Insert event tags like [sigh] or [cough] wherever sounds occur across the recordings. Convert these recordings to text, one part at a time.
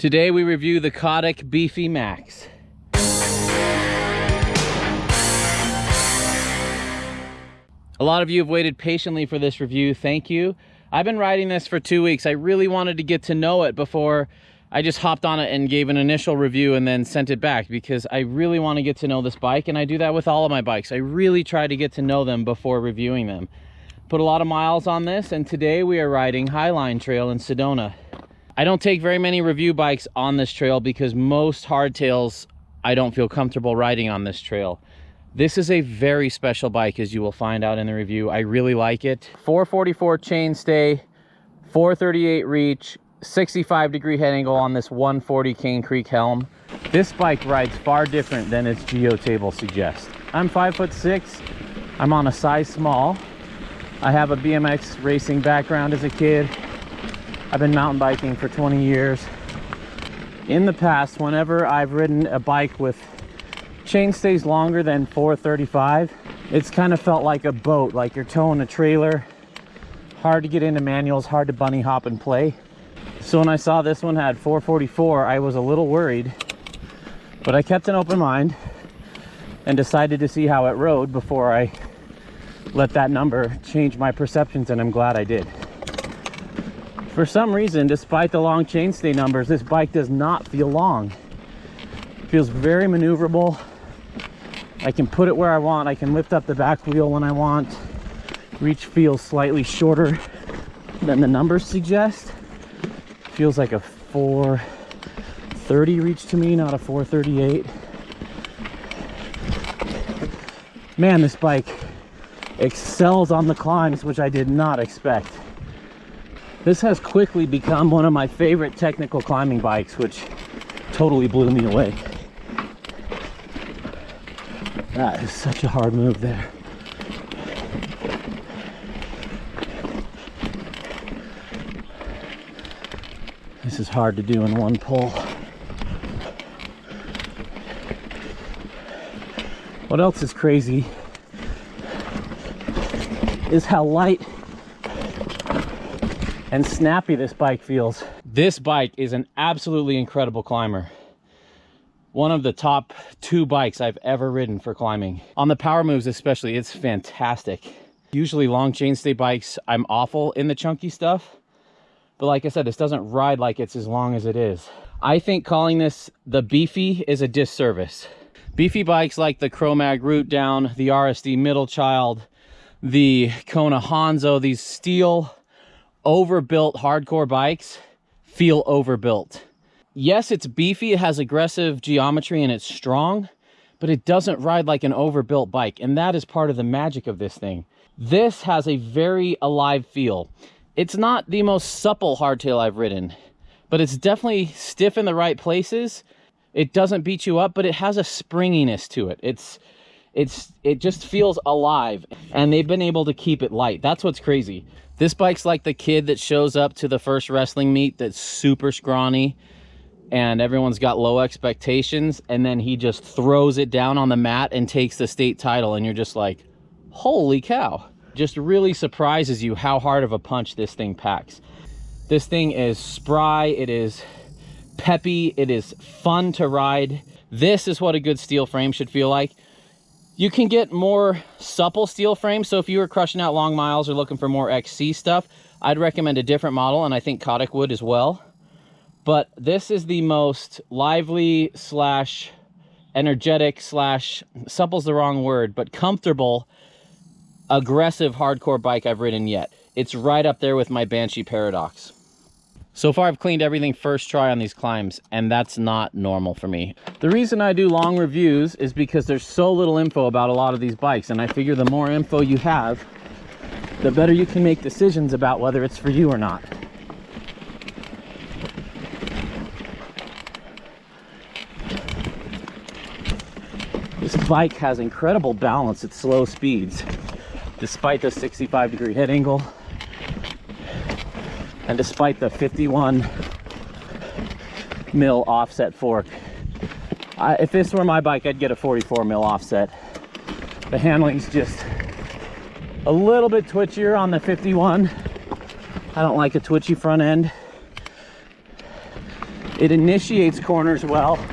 Today we review the Cotic Beefy Max. A lot of you have waited patiently for this review. Thank you. I've been riding this for two weeks. I really wanted to get to know it before I just hopped on it and gave an initial review and then sent it back because I really want to get to know this bike and I do that with all of my bikes. I really try to get to know them before reviewing them. Put a lot of miles on this and today we are riding Highline Trail in Sedona. I don't take very many review bikes on this trail because most hardtails I don't feel comfortable riding on this trail. This is a very special bike as you will find out in the review. I really like it. 444 chainstay, 438 reach, 65 degree head angle on this 140 Cane Creek helm. This bike rides far different than its geo table suggests. I'm five foot six. I'm on a size small. I have a BMX racing background as a kid. I've been mountain biking for 20 years. In the past, whenever I've ridden a bike with chain stays longer than 435 it's kind of felt like a boat like you're towing a trailer. Hard to get into manuals hard to bunny hop and play. So when i saw this one had 444 i was a little worried but i kept an open mind and decided to see how it rode before i let that number change my perceptions and i'm glad i did for some reason despite the long chainstay numbers this bike does not feel long it feels very maneuverable I can put it where I want. I can lift up the back wheel when I want. Reach feels slightly shorter [laughs] than the numbers suggest. Feels like a 430 reach to me, not a 438. Man, this bike excels on the climbs, which I did not expect. This has quickly become one of my favorite technical climbing bikes, which totally blew me away. Ah, that is such a hard move there. This is hard to do in one pull. What else is crazy is how light and snappy this bike feels. This bike is an absolutely incredible climber one of the top two bikes I've ever ridden for climbing. On the power moves especially, it's fantastic. Usually long chainstay bikes, I'm awful in the chunky stuff. But like I said, this doesn't ride like it's as long as it is. I think calling this the Beefy is a disservice. Beefy bikes like the Chromag Root Down, the RSD Middle Child, the Kona Honzo, these steel, overbuilt hardcore bikes feel overbuilt yes, it's beefy, it has aggressive geometry and it's strong, but it doesn't ride like an overbuilt bike. And that is part of the magic of this thing. This has a very alive feel. It's not the most supple hardtail I've ridden, but it's definitely stiff in the right places. It doesn't beat you up, but it has a springiness to it. It's it's it just feels alive and they've been able to keep it light. That's what's crazy. This bike's like the kid that shows up to the first wrestling meet that's super scrawny and everyone's got low expectations and then he just throws it down on the mat and takes the state title and you're just like holy cow. Just really surprises you how hard of a punch this thing packs. This thing is spry it is peppy it is fun to ride. This is what a good steel frame should feel like you can get more supple steel frames. So if you were crushing out long miles or looking for more xc stuff i'd recommend a different model and i think Cotic would as well. But this is the most lively slash energetic slash supple's the wrong word but comfortable aggressive hardcore bike i've ridden yet. It's right up there with my banshee paradox so far i've cleaned everything first try on these climbs and that's not normal for me. The reason i do long reviews is because there's so little info about a lot of these bikes and i figure the more info you have the better you can make decisions about whether it's for you or not. This bike has incredible balance at slow speeds, despite the 65 degree head angle and despite the 51 mil offset fork. I, if this were my bike, I'd get a 44 mil offset. The handling's just a little bit twitchier on the 51. I don't like a twitchy front end. It initiates corners well.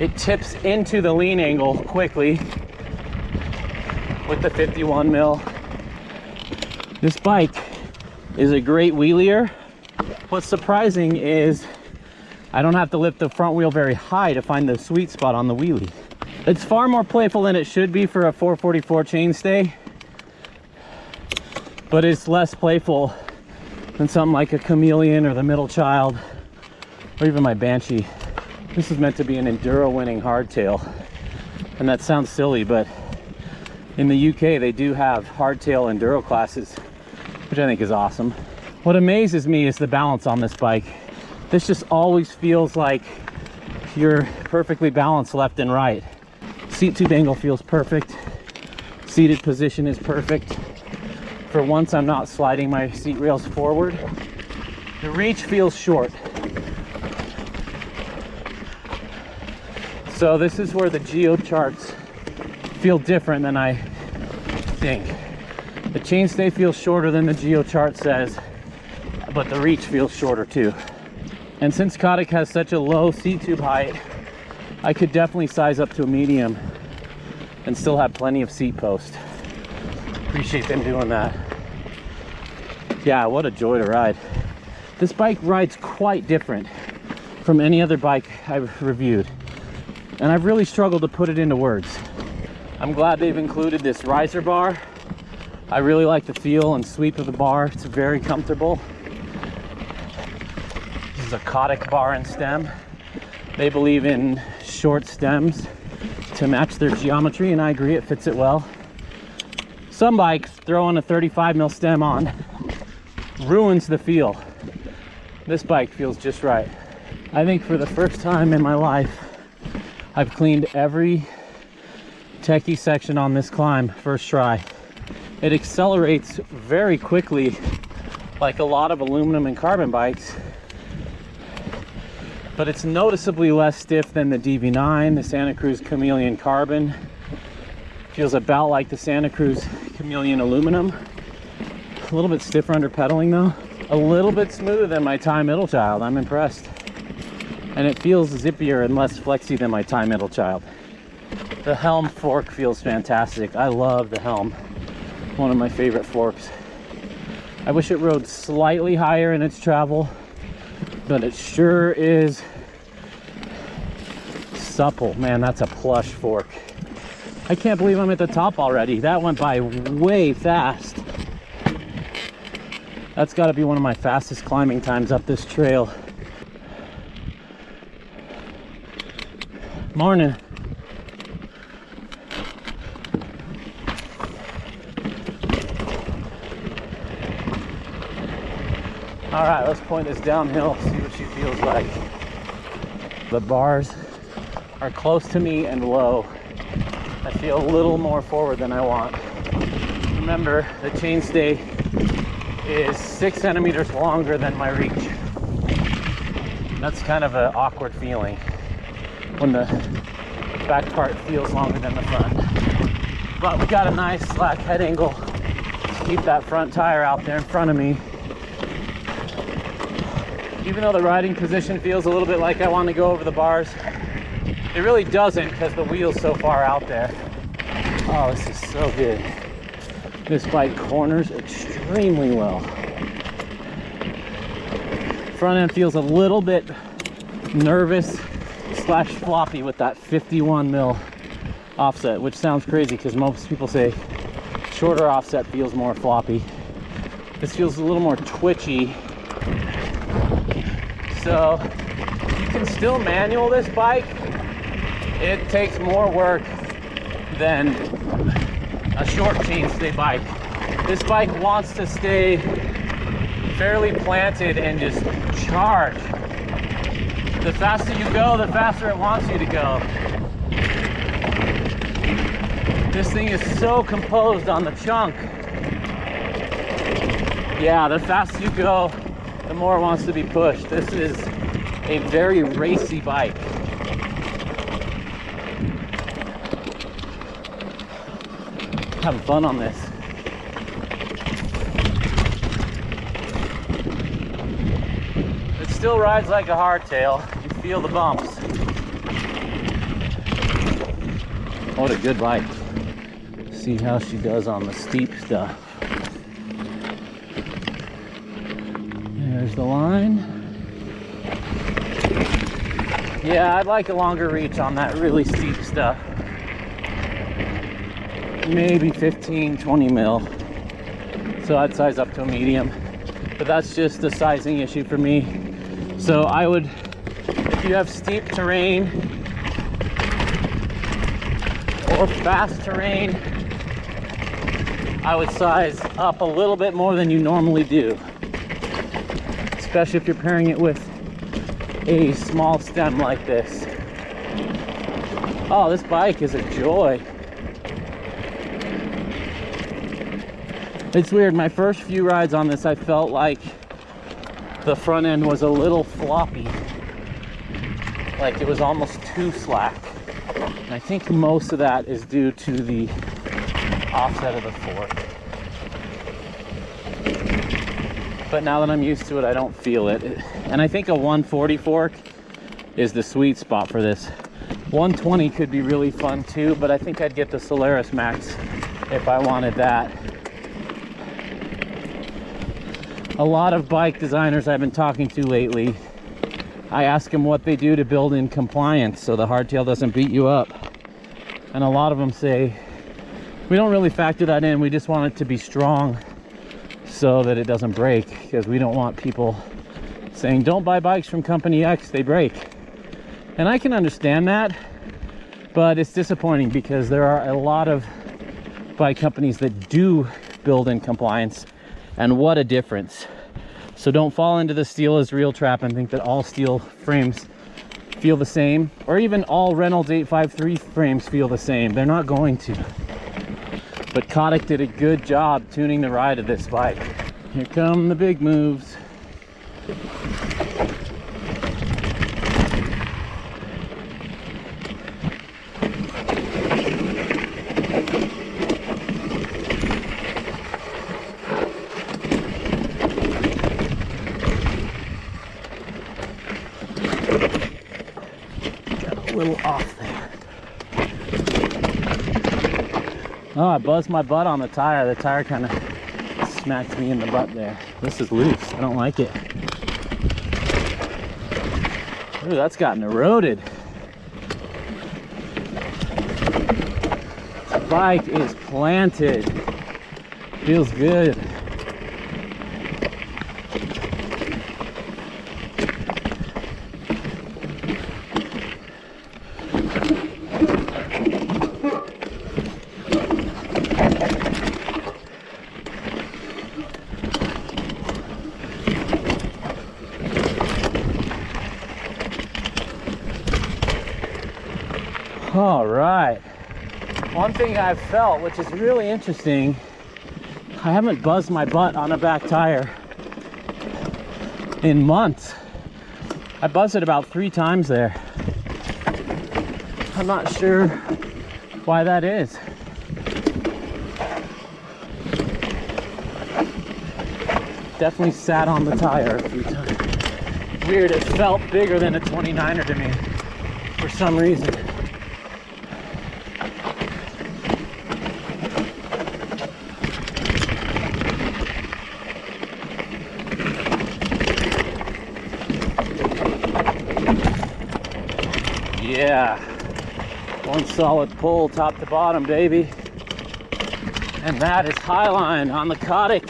It tips into the lean angle quickly with the 51 mil. This bike is a great wheelier. What's surprising is I don't have to lift the front wheel very high to find the sweet spot on the wheelie. It's far more playful than it should be for a 444 chainstay, but it's less playful than something like a chameleon or the middle child or even my banshee this is meant to be an enduro winning hardtail and that sounds silly but in the uk they do have hardtail enduro classes which i think is awesome what amazes me is the balance on this bike this just always feels like you're perfectly balanced left and right seat tube angle feels perfect seated position is perfect for once I'm not sliding my seat rails forward. The reach feels short. So this is where the geo charts feel different than I think. The chainstay feels shorter than the geo chart says, but the reach feels shorter too. And since Cotic has such a low seat tube height, I could definitely size up to a medium and still have plenty of seat post appreciate them doing that. Yeah, what a joy to ride. This bike rides quite different from any other bike I've reviewed. And I've really struggled to put it into words. I'm glad they've included this riser bar. I really like the feel and sweep of the bar. It's very comfortable. This is a Cotic bar and stem. They believe in short stems to match their geometry and I agree it fits it well. Some bikes throwing a 35 mil stem on ruins the feel. This bike feels just right. I think for the first time in my life, I've cleaned every techie section on this climb first try. It accelerates very quickly like a lot of aluminum and carbon bikes but it's noticeably less stiff than the DV9, the Santa Cruz Chameleon Carbon. Feels about like the Santa Cruz chameleon aluminum. A little bit stiffer under pedaling though. A little bit smoother than my Ti middle child. I'm impressed. And it feels zippier and less flexy than my Ti middle child. The helm fork feels fantastic. I love the helm. One of my favorite forks. I wish it rode slightly higher in its travel, but it sure is supple. Man, that's a plush fork. I can't believe I'm at the top already. That went by way fast. That's got to be one of my fastest climbing times up this trail. Morning. All right, let's point this downhill, see what she feels like. The bars are close to me and low. I feel a little more forward than I want. Remember, the chainstay is six centimeters longer than my reach. That's kind of an awkward feeling when the back part feels longer than the front. But we got a nice slack head angle to keep that front tire out there in front of me. Even though the riding position feels a little bit like I want to go over the bars, it really doesn't because the wheel's so far out there. Oh, this is so good. This bike corners extremely well. Front end feels a little bit nervous slash floppy with that 51 mil offset, which sounds crazy because most people say shorter offset feels more floppy. This feels a little more twitchy. So you can still manual this bike, it takes more work than a short chainstay bike. This bike wants to stay fairly planted and just charge. The faster you go, the faster it wants you to go. This thing is so composed on the chunk. Yeah, the faster you go, the more it wants to be pushed. This is a very racy bike. having fun on this. It still rides like a hardtail. You feel the bumps. What a good bike. See how she does on the steep stuff. There's the line. Yeah, I'd like a longer reach on that really steep stuff. Maybe 15, 20 mil. So I'd size up to a medium. But that's just a sizing issue for me. So I would, if you have steep terrain, or fast terrain, I would size up a little bit more than you normally do. Especially if you're pairing it with a small stem like this. Oh, this bike is a joy. It's weird, my first few rides on this, I felt like the front end was a little floppy. Like it was almost too slack. And I think most of that is due to the offset of the fork. But now that I'm used to it, I don't feel it. And I think a 140 fork is the sweet spot for this. 120 could be really fun too, but I think I'd get the Solaris Max if I wanted that. A lot of bike designers I've been talking to lately I ask them what they do to build in compliance so the hardtail doesn't beat you up. And a lot of them say, we don't really factor that in. We just want it to be strong so that it doesn't break because we don't want people saying, don't buy bikes from company X, they break. And I can understand that, but it's disappointing because there are a lot of bike companies that do build in compliance and what a difference. So don't fall into the steel is real trap and think that all steel frames feel the same or even all Reynolds 853 frames feel the same. They're not going to. But Cotic did a good job tuning the ride of this bike. Here come the big moves. Got a little off there. Oh, I buzzed my butt on the tire. The tire kind of smacked me in the butt there. This is loose. I don't like it. Ooh, that's gotten eroded. This bike is planted. Feels good. All right. One thing I've felt, which is really interesting, I haven't buzzed my butt on a back tire in months. I buzzed it about three times there. I'm not sure why that is. Definitely sat on the tire a few times. Weird, it felt bigger than a 29er to me for some reason. Yeah, one solid pull top to bottom, baby. And that is Highline on the Cotic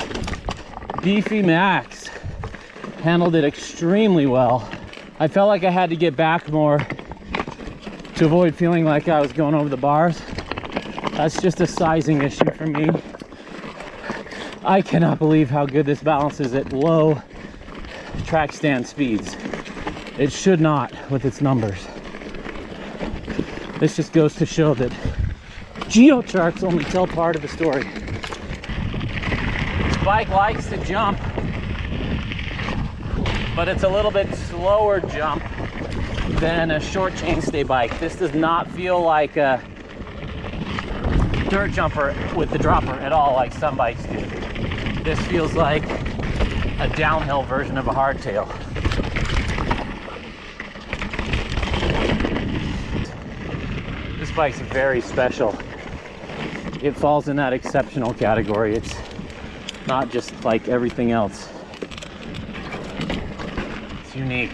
Beefy Max. Handled it extremely well. I felt like I had to get back more to avoid feeling like I was going over the bars. That's just a sizing issue for me. I cannot believe how good this balances at low track stand speeds. It should not with its numbers. This just goes to show that geo charts only tell part of the story. This bike likes to jump, but it's a little bit slower jump than a short chainstay bike. This does not feel like a dirt jumper with the dropper at all like some bikes do. This feels like a downhill version of a hardtail. Bike's very special. It falls in that exceptional category. It's not just like everything else. It's unique.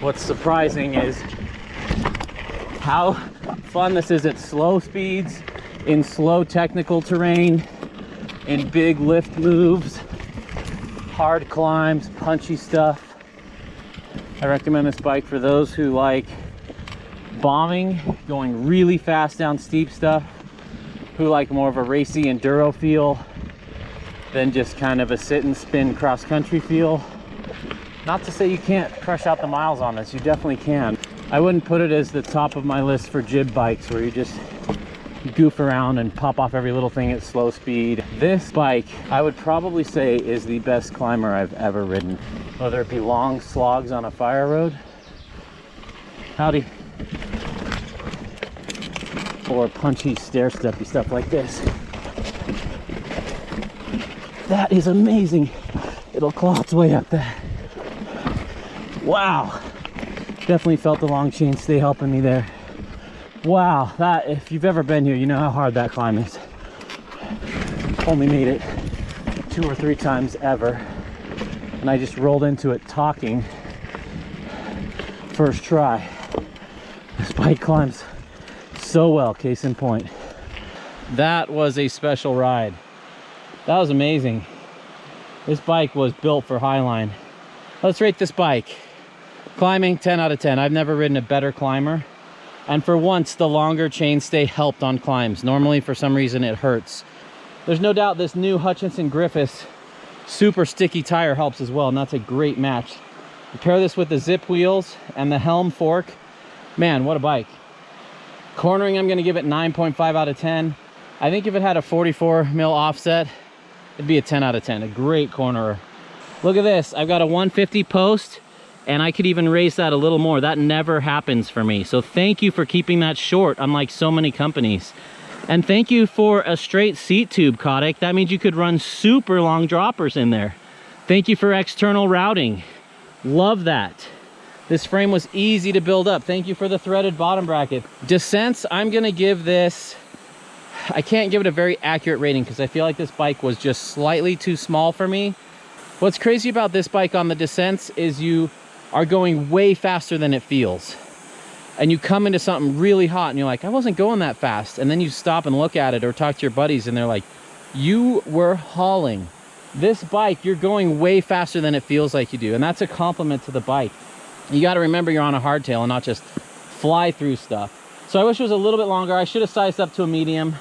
What's surprising is how fun this is at slow speeds, in slow technical terrain, in big lift moves, hard climbs, punchy stuff. I recommend this bike for those who like bombing, going really fast down steep stuff, who like more of a racy enduro feel than just kind of a sit and spin cross country feel. Not to say you can't crush out the miles on this, you definitely can. I wouldn't put it as the top of my list for jib bikes where you just goof around and pop off every little thing at slow speed. This bike, I would probably say is the best climber I've ever ridden. Whether it be long slogs on a fire road, howdy, or punchy stair steppy stuff like this. That is amazing. It'll claw its way up there. Wow. Definitely felt the long chain stay helping me there. Wow, that, if you've ever been here, you know how hard that climb is. Only made it two or three times ever. And I just rolled into it talking first try. This bike climbs so well, case in point. That was a special ride. That was amazing. This bike was built for Highline. Let's rate this bike. Climbing, 10 out of 10. I've never ridden a better climber. And for once, the longer chainstay helped on climbs. Normally, for some reason, it hurts. There's no doubt this new Hutchinson Griffus super sticky tire helps as well, and that's a great match. You pair this with the Zipp wheels and the helm fork. Man, what a bike. Cornering, I'm gonna give it 9.5 out of 10. I think if it had a 44 mil offset, it'd be a 10 out of 10. A great cornerer. Look at this. I've got a 150 post and I could even raise that a little more. That never happens for me. So thank you for keeping that short, unlike so many companies. And thank you for a straight seat tube, Cotic. That means you could run super long droppers in there. Thank you for external routing. Love that. This frame was easy to build up. Thank you for the threaded bottom bracket. Descents, I'm gonna give this, I can't give it a very accurate rating because I feel like this bike was just slightly too small for me. What's crazy about this bike on the descents is you are going way faster than it feels. And you come into something really hot and you're like, I wasn't going that fast. And then you stop and look at it or talk to your buddies and they're like, you were hauling. This bike, you're going way faster than it feels like you do. And that's a compliment to the bike. You got to remember you're on a hardtail and not just fly through stuff. So I wish it was a little bit longer. I should have sized up to a medium.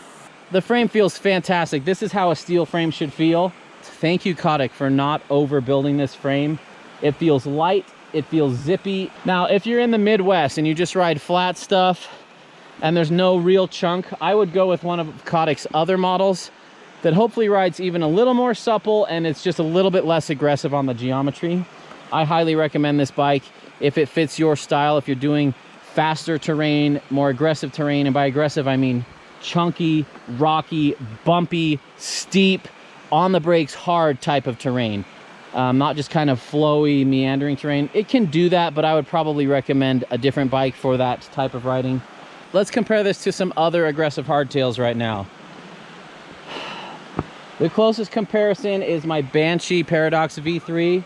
The frame feels fantastic. This is how a steel frame should feel. Thank you, Cotic, for not overbuilding this frame. It feels light it feels zippy. Now, if you're in the Midwest and you just ride flat stuff and there's no real chunk, I would go with one of Cotic's other models that hopefully rides even a little more supple and it's just a little bit less aggressive on the geometry. I highly recommend this bike if it fits your style, if you're doing faster terrain, more aggressive terrain, and by aggressive, I mean chunky, rocky, bumpy, steep, on the brakes, hard type of terrain um, not just kind of flowy, meandering terrain. It can do that, but I would probably recommend a different bike for that type of riding. Let's compare this to some other aggressive hardtails right now. [sighs] The closest comparison is my Banshee Paradox V3.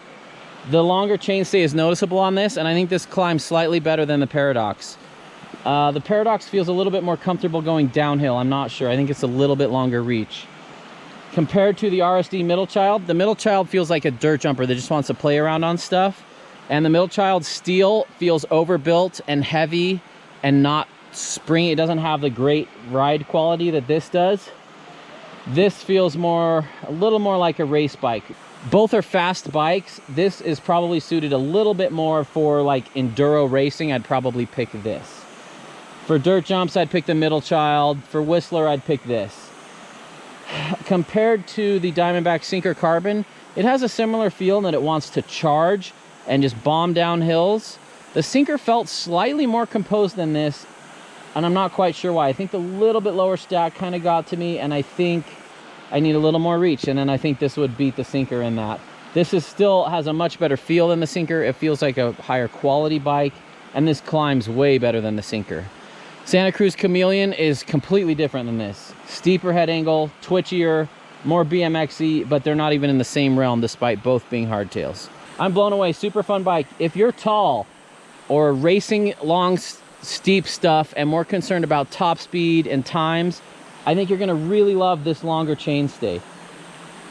The longer chainstay is noticeable on this, and I think this climbs slightly better than the Paradox. Uh, the Paradox feels a little bit more comfortable going downhill. I'm not sure. I think it's a little bit longer reach compared to the RSD middle child, the middle child feels like a dirt jumper that just wants to play around on stuff. And the middle child steel feels overbuilt and heavy and not spring. It doesn't have the great ride quality that this does. This feels more, a little more like a race bike. Both are fast bikes. This is probably suited a little bit more for like enduro racing. I'd probably pick this. For dirt jumps, I'd pick the middle child. For Whistler, I'd pick this compared to the Diamondback Sinker Carbon, it has a similar feel that it wants to charge and just bomb down hills. The Sinker felt slightly more composed than this, and I'm not quite sure why. I think the little bit lower stack kind of got to me, and I think I need a little more reach, and then I think this would beat the Sinker in that. This is still has a much better feel than the Sinker. It feels like a higher quality bike. and this climbs way better than the Sinker. Santa Cruz Chameleon is completely different than this. Steeper head angle, twitchier, more BMXy, but they're not even in the same realm despite both being hardtails. I'm blown away, super fun bike. If you're tall or racing long, steep stuff and more concerned about top speed and times, I think you're gonna really love this longer chainstay.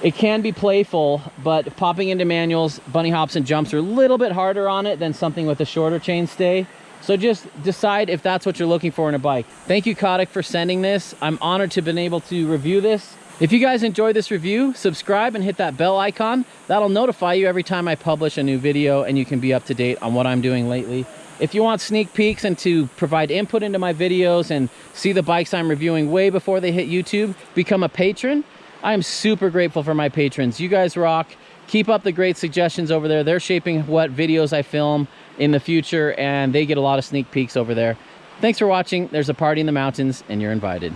It can be playful, but popping into manuals, bunny hops and jumps are a little bit harder on it than something with a shorter chainstay. So just decide if that's what you're looking for in a bike. Thank you, Cotic, for sending this. I'm honored to have been able to review this. If you guys enjoyed this review, subscribe and hit that bell icon. That'll notify you every time I publish a new video and you can be up to date on what I'm doing lately. If you want sneak peeks and to provide input into my videos and see the bikes I'm reviewing way before they hit YouTube, become a patron. I am super grateful for my patrons. You guys rock. Keep up the great suggestions over there. They're shaping what videos I film in the future and they get a lot of sneak peeks over there. Thanks for watching. There's a party in the mountains and you're invited.